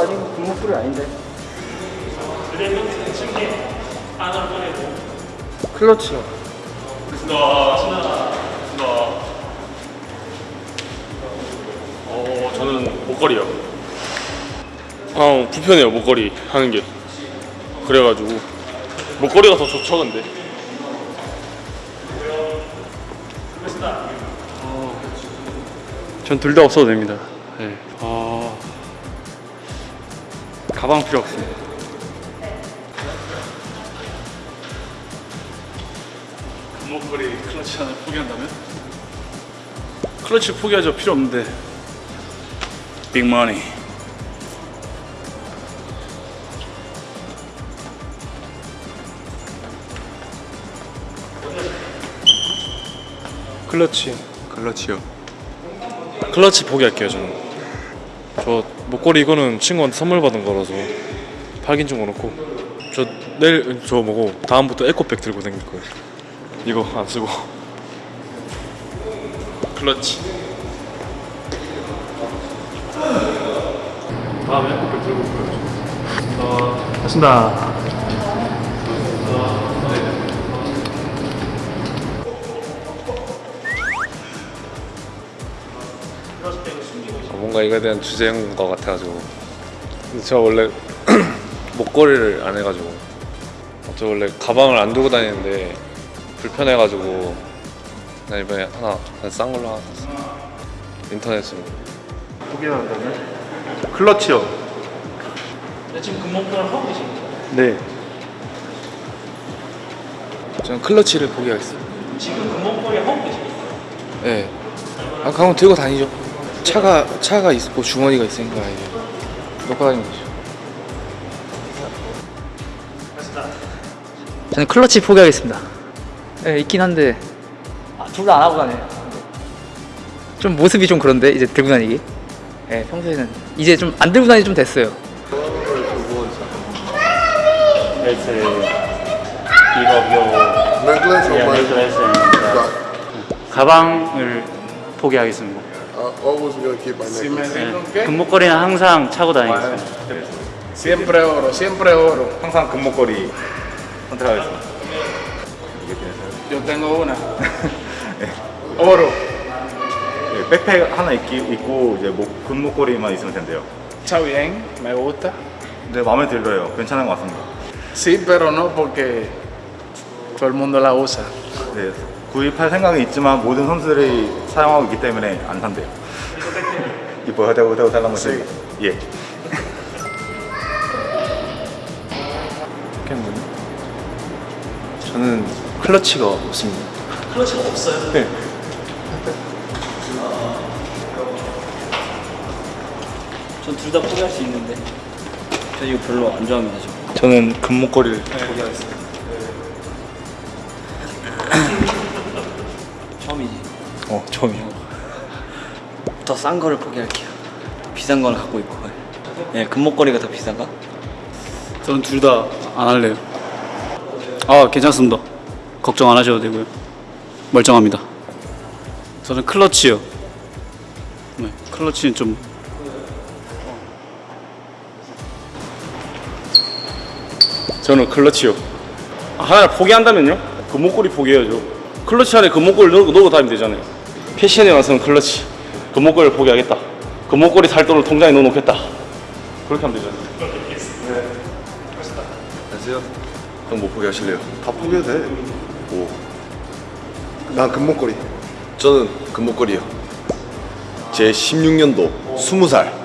아니고 금목걸이 아닌데. 클러치요. 어 저는 목걸이요. 아 불편해요 목걸이 하는 게. 그래가지고 목걸이가 더 좋죠 근데. 전 둘 다 없어도 됩니다. 네. 아 가방 필요 없습니다. 목걸이 클러치 하나 포기한다면? 클러치 포기하죠 필요 없는데 빅머니 클러치. 클러치요. 클러치 포기할게요 저는. 저 목걸이 이거는 친구한테 선물 받은 거라서 팔긴 좀 그렇고 저 내일 저 뭐고 다음부터 에코백 들고 다닐 거예요. 이거 안 쓰고. 클러치. 다음에 에코백 들고 올 거예요. 맞습니다. 뭔가 이거에 대한 주제인 것 같아가지고. 근데 저 원래 목걸이를 안 해가지고. 저 원래 가방을 안 두고 다니는데 불편해가지고 그냥 이번에 하나 그냥 싼 걸로 하나 샀어요. 인터넷으로. 포기한다면? 클러치요. 지금 금목걸이 하고 계십니까? 네. 저는 클러치를 포기하겠습니다. 지금 금목걸이 하고 계십니까? 네. 아, 가면 들고 다니죠. 차가 차가 있고 주머니가 있으니까 이제 놓고 다니는 거죠. 저는 클러치 포기하겠습니다. 네, 있긴 한데 아, 둘다 안 하고 다녀요. 좀 모습이 좀 그런데 이제 들고 다니기. 네, 평소에는 이제 좀 안 들고 다니 좀 됐어요. 가방을 포기하겠습니다. Always gonna keep my necklace. 금목걸이는 항상 차고 다니겠습니다. Siempre oro, siempre oro. 항상 금목걸이 선택하겠습니다. Yo tengo una. Oro. 네, 백팩 하나 입기, 입고 이제 목, 금목걸이만 있으면 된대요. Está bien, me gusta. 근데 마음에 들어요. 괜찮은 것 같습니다. Sí, pero no porque todo el mundo la usa. 네, 구입할 생각이 있지만 모든 선수들이 사용하고 있기 때문에 안 산대요. 이뻐요, 대고 대고 달란 거지. 예. 저는 클러치가 없습니다. 클러치가 없어요? 네. 전둘 다 포기할 수 있는데 저 이거 별로 안 좋아합니다 저. 저는 금목걸이를 포기하겠습니다. 처음이지 어, 처음이요. 더싼 거를 포기할게요 더 비싼 거를 갖고 있고 예, 금목걸이가 더 비싼가? 저는 둘 다 안 할래요 아 괜찮습니다 걱정 안 하셔도 되고요 멀쩡합니다 저는 클러치요 네, 클러치는 좀 저는 클러치요. 하나를 포기한다면요? 금목걸이 포기해야죠. 클러치 안에 금목걸이 넣고, 넣고 다니면 되잖아요. 패션에 와서는 클러치. 금목걸이를 포기하겠다. 금목걸이 살 돈을 통장에 넣어놓겠다. 그렇게 하면 되잖아요. 안녕하세요. 그럼 못 포기하실래요? 다 포기해도 돼. 오. 난 금목걸이. 저는 금목걸이요. 제 16년도 20살